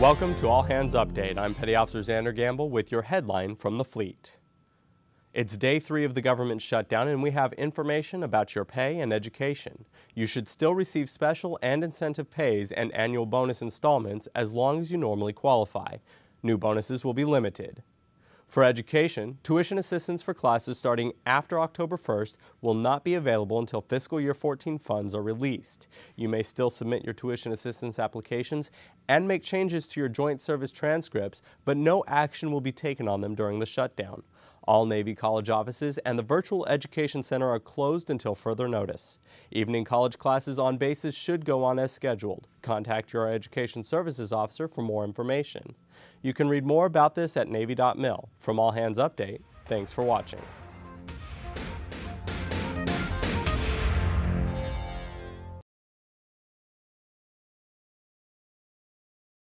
Welcome to All Hands Update. I'm Petty Officer Xander Gamble with your headline from the fleet. It's day three of the government shutdown and we have information about your pay and education. You should still receive special and incentive pays and annual bonus installments as long as you normally qualify. New bonuses will be limited. For education, tuition assistance for classes starting after October 1st will not be available until fiscal year 14 funds are released. You may still submit your tuition assistance applications and make changes to your joint service transcripts, but no action will be taken on them during the shutdown. All Navy College offices and the Virtual Education Center are closed until further notice. Evening college classes on bases should go on as scheduled. Contact your Education Services Officer for more information. You can read more about this at Navy.mil. From All Hands Update, thanks for watching.